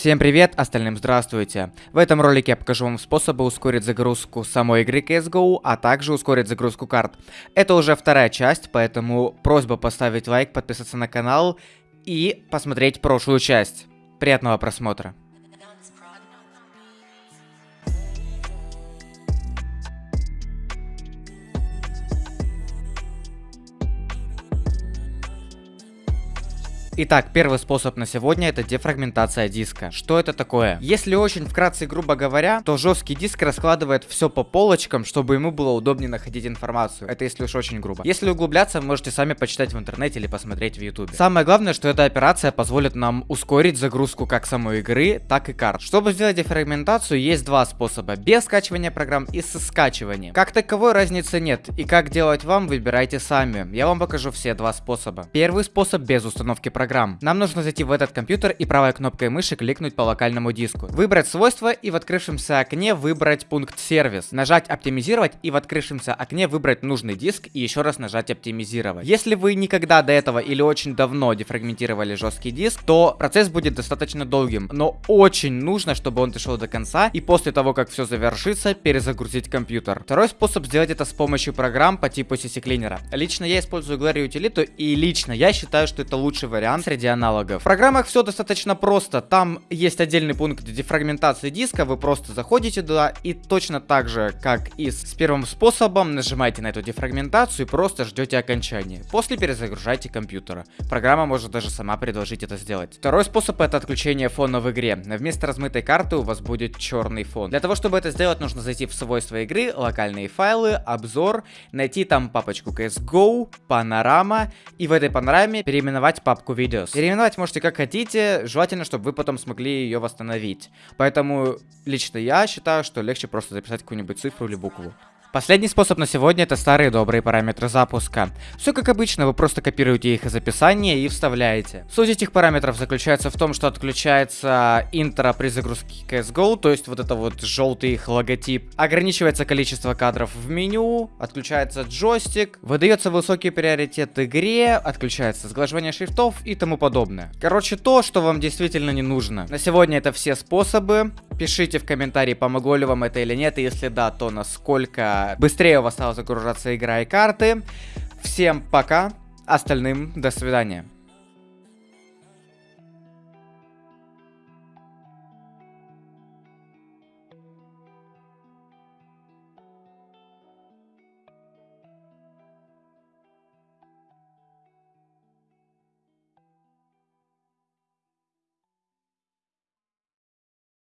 Всем привет, остальным здравствуйте. В этом ролике я покажу вам способы ускорить загрузку самой игры CSGO, а также ускорить загрузку карт. Это уже вторая часть, поэтому просьба поставить лайк, подписаться на канал и посмотреть прошлую часть. Приятного просмотра. Итак, первый способ на сегодня это дефрагментация диска. Что это такое? Если очень вкратце грубо говоря, то жесткий диск раскладывает все по полочкам, чтобы ему было удобнее находить информацию. Это если уж очень грубо. Если углубляться, можете сами почитать в интернете или посмотреть в ютубе. Самое главное, что эта операция позволит нам ускорить загрузку как самой игры, так и карт. Чтобы сделать дефрагментацию, есть два способа. Без скачивания программ и со скачиванием. Как таковой разницы нет. И как делать вам, выбирайте сами. Я вам покажу все два способа. Первый способ без установки программ программ. Нам нужно зайти в этот компьютер и правой кнопкой мыши кликнуть по локальному диску. Выбрать свойства и в открывшемся окне выбрать пункт сервис. Нажать оптимизировать и в открывшемся окне выбрать нужный диск и еще раз нажать оптимизировать. Если вы никогда до этого или очень давно дефрагментировали жесткий диск, то процесс будет достаточно долгим, но очень нужно, чтобы он дошел до конца и после того, как все завершится, перезагрузить компьютер. Второй способ сделать это с помощью программ по типу CC Cleaner. Лично я использую Glary утилиту и лично я считаю, что это лучший вариант вариант среди аналогов. В программах все достаточно просто. Там есть отдельный пункт дефрагментации диска. Вы просто заходите туда и точно так же, как и с первым способом, нажимаете на эту дефрагментацию и просто ждете окончания. После перезагружайте компьютер. Программа может даже сама предложить это сделать. Второй способ это отключение фона в игре. Вместо размытой карты у вас будет черный фон. Для того, чтобы это сделать, нужно зайти в свойства игры, локальные файлы, обзор, найти там папочку CSGO, панорама и в этой панораме переименовать папку Videos. Переименовать можете как хотите, желательно, чтобы вы потом смогли ее восстановить. Поэтому лично я считаю, что легче просто записать какую-нибудь цифру или букву. Последний способ на сегодня это старые добрые параметры запуска. Все как обычно, вы просто копируете их из описания и вставляете. Суть этих параметров заключается в том, что отключается интро при загрузке CSGO, то есть вот это вот желтый их логотип. Ограничивается количество кадров в меню, отключается джойстик, выдается высокий приоритет игре, отключается сглаживание шрифтов и тому подобное. Короче, то, что вам действительно не нужно. На сегодня это все способы. Пишите в комментарии, помогло ли вам это или нет, и если да, то насколько быстрее у вас стала загружаться игра и карты. Всем пока, остальным до свидания.